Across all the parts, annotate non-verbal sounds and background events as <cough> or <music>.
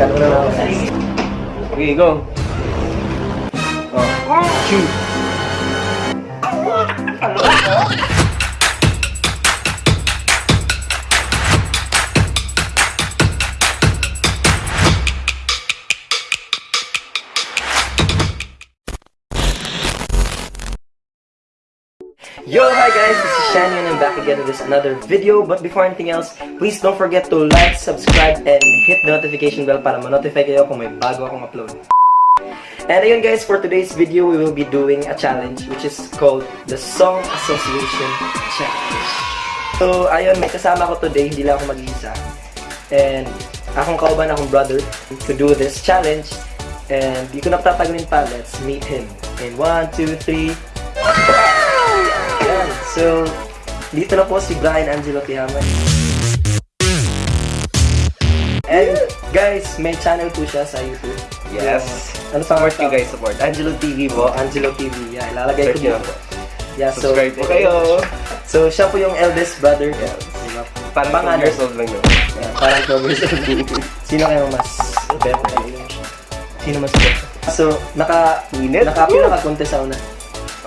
Okay, go. Oh. Shoot. Yo, hi guys, this is Shani and I'm back again with another video. But before anything else, please don't forget to like, subscribe, and hit the notification bell para ma-notify kayo kung may bago akong upload. And ayun guys, for today's video, we will be doing a challenge which is called the Song Association Challenge. So, ayun, may kasama ko today, hindi lang ako mag-iisa. And akong kauban, akong brother to do this challenge. And di ko na patatagalin pa, let's meet him. In 1, 2, 3, Ayan. So, dito na po si Brian Angelo Tihaman. And guys, may channel po siya sa YouTube. Yes. Yung- ano Support you guys, support. Angelo TV po? po. Angelo TV. Yeah, ilalagay ko dito. Yeah, so, Subscribe po kayo. so, siya po yung eldest brother. Yeah. Diba? Parang Pangalan. 2 years old lang yun. Yeah, parang 12 years old. <laughs> Sino kayo mas better? Sino mas better? So, naka... Init? Nakapila ka contest sa una.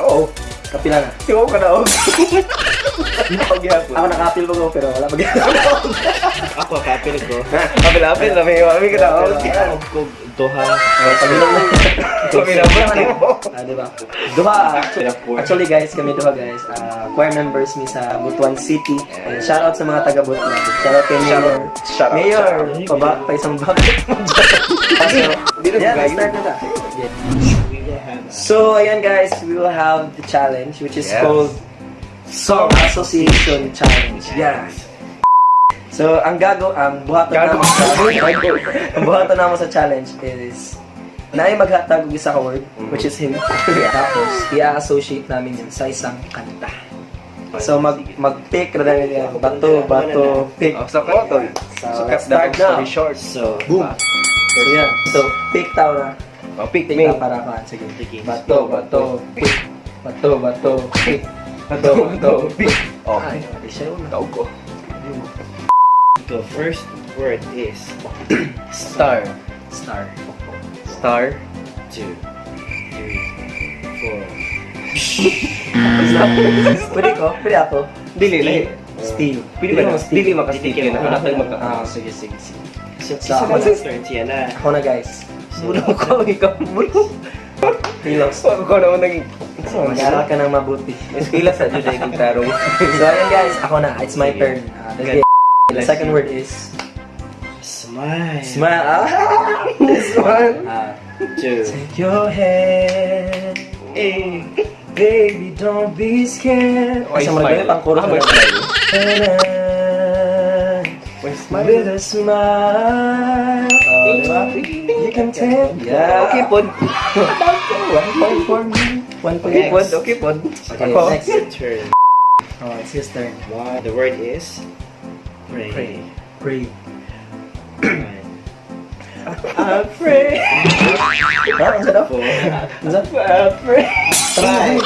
Oo. Kapila na. Sigaw ka na ako. Pagyapon. Ako nakapil ko pero wala pag Ako, kapil ko. Kapil-apil na may mami ka na ako. Ako ko, duha. Pagilong na. Kapil-apil. Ah, di ba? Duha. Actually, actually guys, kami duha guys. ah choir members mi sa Butuan City. And shout out sa mga taga Butuan. Shout out kay Mayor. Shout out, Mayor, pa ba? Pa isang bakit mo dyan. Dito Yeah, guys. start na ta. So, ayan guys, we will have the challenge which is Yes. called Song Association Challenge. Yeah. So, ang gago, ang buhaton Gago. namin ang buhaton namin sa challenge is na ay maghatag og isa ka word, which is him. Tapos, i-associate namin yun sa isang kanta. So, mag, mag-pick na namin yan. Bato, bato, pick. Oh, to. So, So, let's start now. So, Boom. So, yan. So, pick tao na. Oh, pick Pick me. para ka. Sige. Sige. Bato, bato, pick. Bato, bato, pick. Bato, bato, pick. Oh, Ay, di siya yun. tawag ko. the first word is Star. Star. Star. two, three, four. <laughs> Pwede ko? Pwede ako? Dili, lahi. Steve. Pwede ba na? Dili na tayo magka... Ah, sige, sige, sige. Isa ako na. Ako na, guys. Bulo ko, ikaw. Bulo. Hilos. Ako ko naman naging... Mag-aral ka ng mabuti. Eskwila sa ay kong tarong. So, ayan guys. Ako na. It's my turn. Let's get- The second word is... Smile. Smile. Ah, this one. Ah, Two. Take your hand, Eh. baby, don't be scared. Ay, sa smile? ganyan, pang chorus Ah, smile? With a smile. Oh, diba? You can tell. Yeah. Okay, pod. One point for me. One point. Okay, pod. Okay, pod. Okay, Ako. next. Your turn. Oh, it's his turn. One. The word is pray. Pray. Pray. One, I pray. Ah, ang sarap. four. Ang sarap. Ah, pre. Five.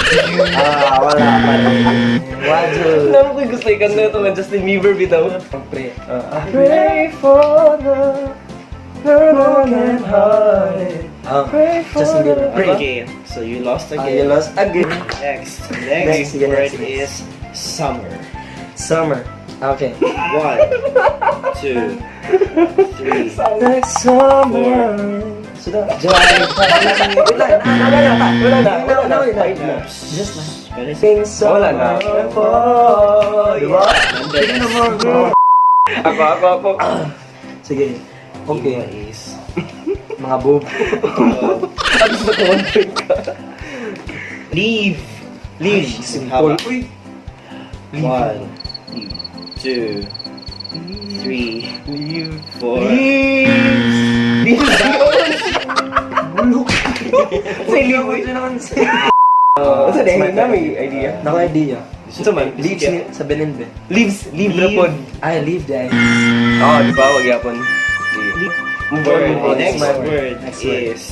Ah, wala pa rin. Wajul. Alam ko gusto ikan na ito ng Justin Bieber bitaw. Pray. Ah, Pray for the permanent hearted. Ah, Justin Bieber. Pray. Okay. So you lost Ah, again. you lost again. Next. <laughs> Next, Next sige, word next, next. is summer. Summer. Okay. One, <laughs> two, three. Next summer. Sudah. July. Wala na. Wala na. Wala na. Wala na. Wala na. Just like. What is it? Sing summer. Wala na. for- Diba? Sige na Ako, ako, ako. Sige. Okay. Okay. Is <laughs> Mga boob. One point ka? leave. Leave. Haba. Uy. One, two, three, Leave. four. Leave. Bulok. <laughs> Leave. Naman. <laughs> Oh, sa It's my dahil na may idea. Naka-idea. Ito man, Leaves ni sa Benin be. Leaves, leave Leave. Ay, leave day. Oo, di ba? Wag yapon. Word. on. next word. word Next word. is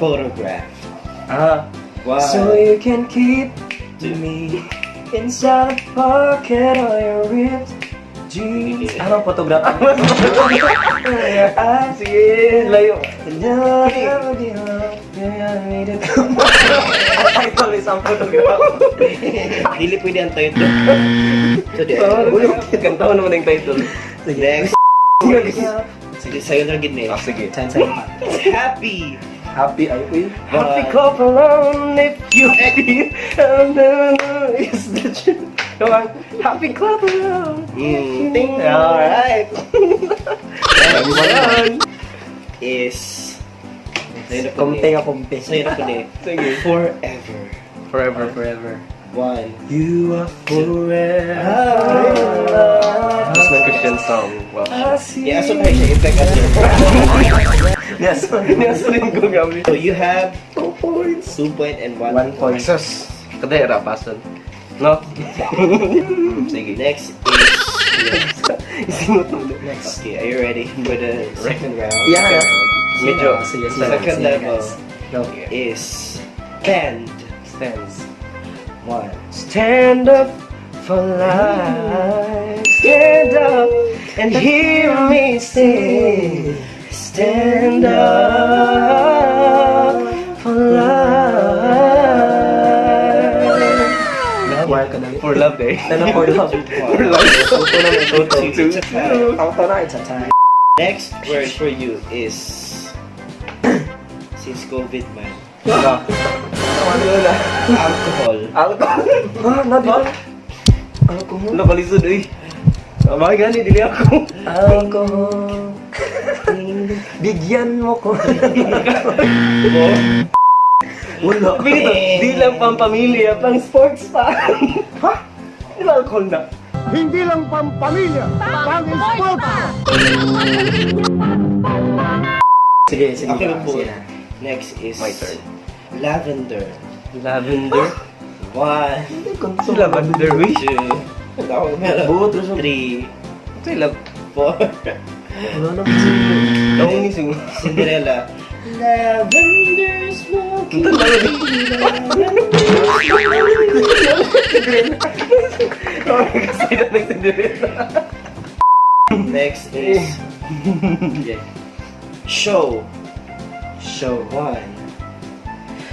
photograph. Ah. One, So you can keep to me inside a pocket of your ribs. jeans. Anong photography? ah, <laughs> sige. Layo. Title is ang photography. Dili pwede ang title. <laughs> So, di. Kantaon naman yung title. Next. Sige, sa'yo na gid Ah, sige. Chan chan. <laughs> Happy. Happy ay ko Happy couple on if you happy is the truth. Come on. Happy couple on. Mm, Ting. Alright. Next one <laughs> is Sa'yo na Kumte pwede. nga kumte. Sa'yo na pwede. Sige. Forever. Forever. Forever. One. You are forever. Gusto ng Christian song. Wow. Yeah, so tayo siya effect at Yes. Niyasalin ko gabi. So you have two points. Two point and one, One point. Sus. Kadera, pasan. No? <laughs> Sige. Next is <laughs> Isinot mo din. Next. Okay, are you ready for the second round? Yeah. Medyo. Sige, sige. Second level guys. Go. is stand. Stands. One. Stand up for life. Stand up and hear me sing. Stand up for life. Wire ka na. For love. Ano for love? For love. Tuto na may tuto. It's a tie. Auto na, it's a tie. Next word for you is <coughs> since COVID man. Ano na? Alcohol. Alcohol. Ah, nabi. Alcohol. Nakalisod eh. Abay gani, dili ako. Alcohol. Bigyan mo ko. Wala. Pinito, di lang pang pamilya, pang sports pa. ha? Di ba alcohol na? Hindi lang pampamilya, pang-sport! Sige, sige. Okay, ah, po. Na. Next is My turn. lavender. Lavender. <laughs> One, Si Lavender, we. two, Buot, Rizal. three, Ito yung love. four. Wala na kasi. Ako ni. Cinderella. Lavender smoke. Ito lang. Kasi na nagsindirita. Next is <laughs> show. Show. One,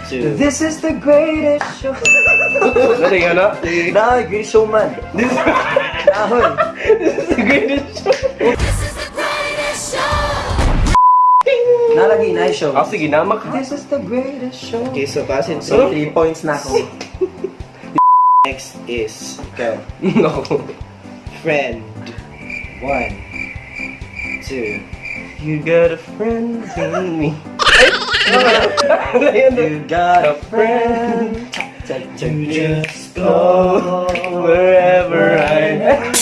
two, This is the greatest show. Ano yung ano? Na, great showman. Nahon. The greatest show. Nalagi na show. Ah, sige, namak. This is the greatest show. Okay, so pasin. So, So, 3 points na ako. next is Okay. Ako. friend. One, two, You got a friend in me. You got a friend. to just Go wherever I am.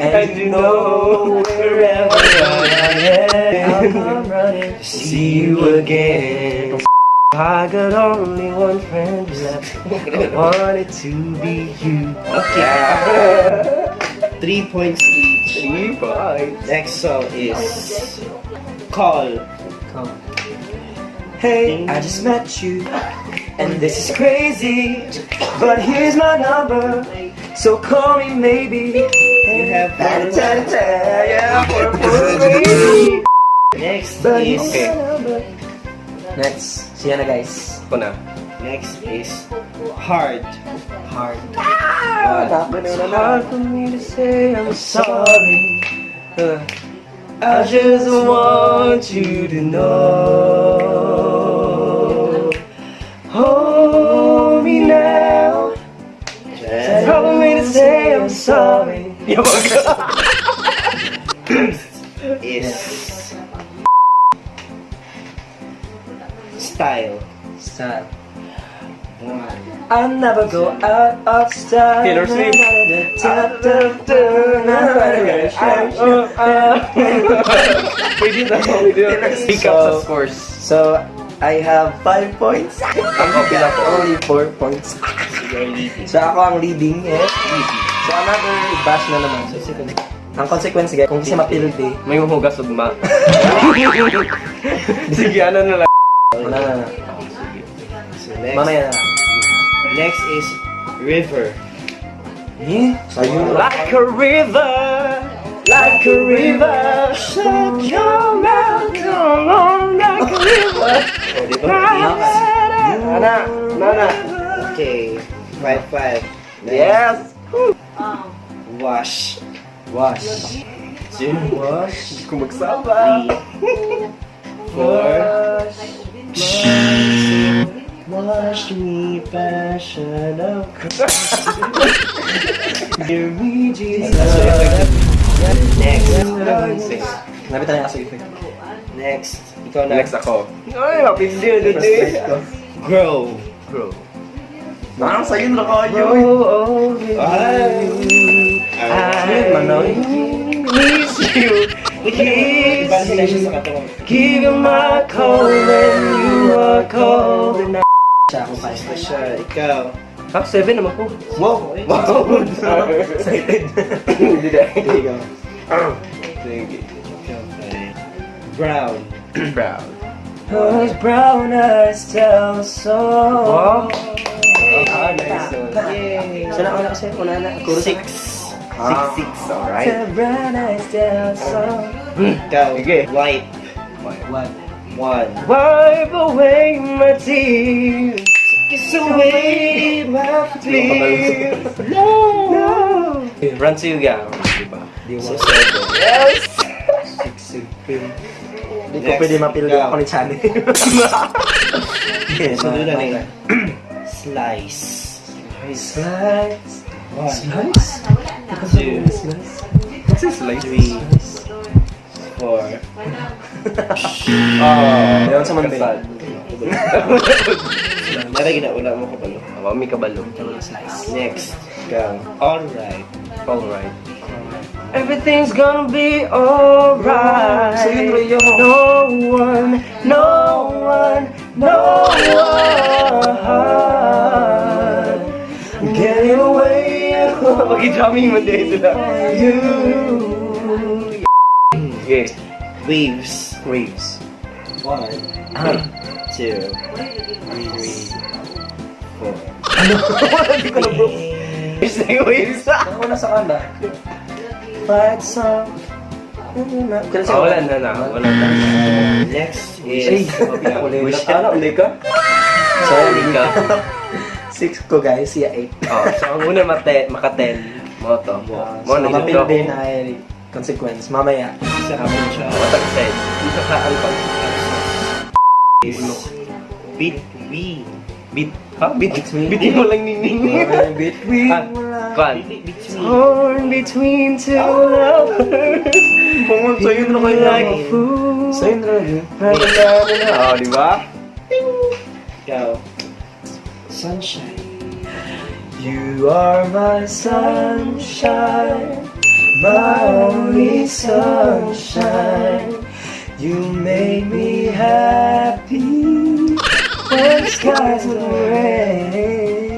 And you know wherever I am. I'm running. See you again. I got only one friend left. I want it to be you. Okay. Three points each. Three points. Next song is Call. Come. Hey, I just met you, and this is crazy. But here's my number, so call me maybe. You have yeah, for Next But is here's Okay. my. Next, siya na guys. Ako na. next is Hard. Hard. One, It's hard for me to say I'm sorry. Uh, I just want you to know. Hold me now. Tell me to say I'm sorry. <laughs> is Style. Style. I'll never go out of style. Taylor Swift. Pwede na. Pick up sa So- scores. So, I have 5 points. Ang pila ko. Only 4 points. So, ako ang leading. Eh. So, another bash na naman. So, second. Ang consequence, guys, kung kasi mapildi, May mahugas ugma. <laughs> Sige, ano na lang. wala na. So next, Mamaya na. next is River. Sayun Like a river, like a river, shut your mouth, come on, like a river. <laughs> O, di ba? Nana, nana. Okay. Five, five. Yes. Wash. Wash. Two. Wash. Kung magsama. Three. Four. Wash me, passion of Hear me, Jesus. Next. Nabitan na kasi effect. Next. Ikaw na. Next ako. Ay, mapindi na dito eh. Grow. Grow. Parang sa'yo na kayo. Ay. I miss you. Kiss Iba sila siya you. katawan. Give you my cold when you are cold. And I... Siya. Ikaw. Ha? Seven naman po. Wow. Wow! <laughs> Excited. Hindi na. Ikaw. Sige. Ikaw. pare. Brown. Brown. Those brown eyes tell so. Wow. Ah, nice. Yay. Sana ako na kasi, una na. Chorus. Six. Six, six. Alright. The brown eyes tell so. Ikaw. Sige. White. What? One. Wipe away my tears. Away my Please. No. No. Run to you, Gao. Diba? Di So, mo. seven. Yes. Six, six, pin. Hindi ko pwede mapildo Ikaw. ako ni Chani. Sunod na na Slice. Slice. One. Slice? Two. Slice. What's this like? Three. Four. <laughs> Oh. Ayaw sa Monday. <laughs> Kasal. Nara ginauna mo ko palo. Awa, may kabalo. Slice. Next. Gang. Alright. Alright. Everything's gonna be alright. So yun, Rio. No one, no one, no one. Getting away. <laughs> Pag-drumming mo din sila. You. Okay. Waves. Waves. One. Two. Three. Four. Hindi ko na bro. Waves na yung waves. Ako na sa kanda. Fight song. Kaya Oh, wala na na. Wala na. Next is... Wish ka? Uli ka? So, Uli ka. Six ko guys, siya eight. Oh, so ang una mate, maka-10. Mo to. Mo So, na din ay consequence. Mamaya. Isa ka mo siya. Matag side. Isa ka ang Beat. We. Beat. Ha? Beat. Between- Beat mo lang nining. Between Ah, Kwan. Between. Torn between two lovers. Pumunta sa'yo na kayo Like like a fool. So yun talaga. Na, na, na. Oh, di ba? Ikaw. Sunshine. You are my sunshine, my only sunshine. You make me happy when skies are gray.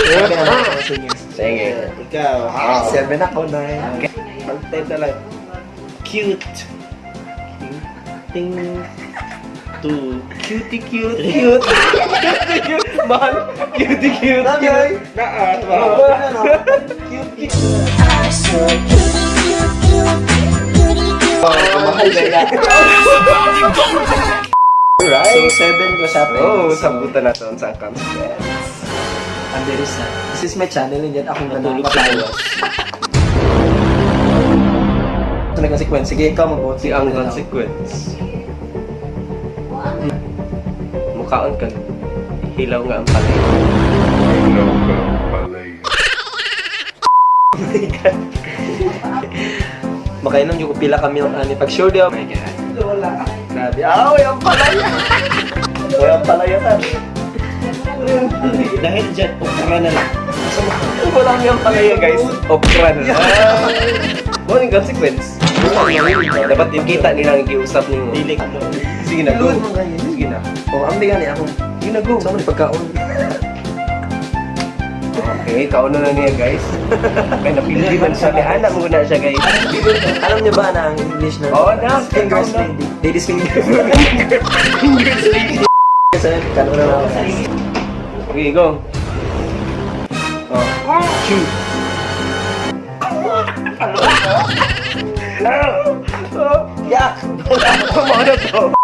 Okay na lang ako singing. Sige. Ikaw. Seven ako na yan. Pag-10 na lang. Cute. Ting. Two. Cutie cute. Cute. Cutie cute. Mahal. <laughs> Cutie cute. Tagay. Naa. Mahal ba yan? Right. So, seven ko siya. Oh, So, sabutan na to sa. Ang bilis na. This is my channel, hindi akong Natulog sa nanapatawa. buwas. <laughs> So, nag-consequence. Sige, ikaw mag-vote. Si ang consequence. Mukhaon ka. Hilaw nga ang palay. <laughs> <laughs> Makainom yung pila kami ng ani pag sure ako. Oh my God. Wala. Grabe. Ah, walang palaya. <laughs> walang palaya ta. Dahil dyan, ukra na lang. Wala niyang palaya guys. Okra na. Ano yung <laughs> consequence? Dapat yung kita nila ang giusap ni mo. Dilik. Sige na, go. Sige na. Oh, ang bigan ako. Sige na, go. Sa mo pagkaon. <laughs> Okay, kauno na niya guys. Kaya napili man siya. Kaya anak mo na siya guys. Alam niyo ba na ang English na? Oo, na. <laughs> Fingers lady. Ladies fingers. Fingers lady. Kasi kano na ako. Okay, go. Oh. Shoot. Yeah! Ano to?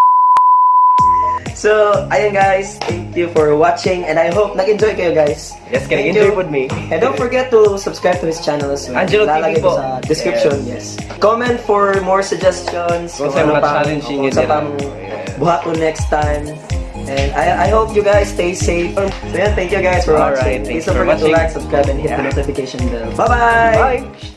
So, ayun guys, thank you for watching and I hope nag-enjoy kayo guys. Yes, can Thank enjoy you. with me. And don't forget to subscribe to his channel as well. Angelo TV ko po. sa description, yes. Comment for more suggestions. Kung saan mga challenging kung yun sa nila. pang eh. buhat ko next time. And I I hope you guys stay safe. So yeah, thank you guys for Alright, watching. thanks Please don't for forget to watching. like, subscribe, and hit the Yeah. notification bell. Bye-bye! Bye!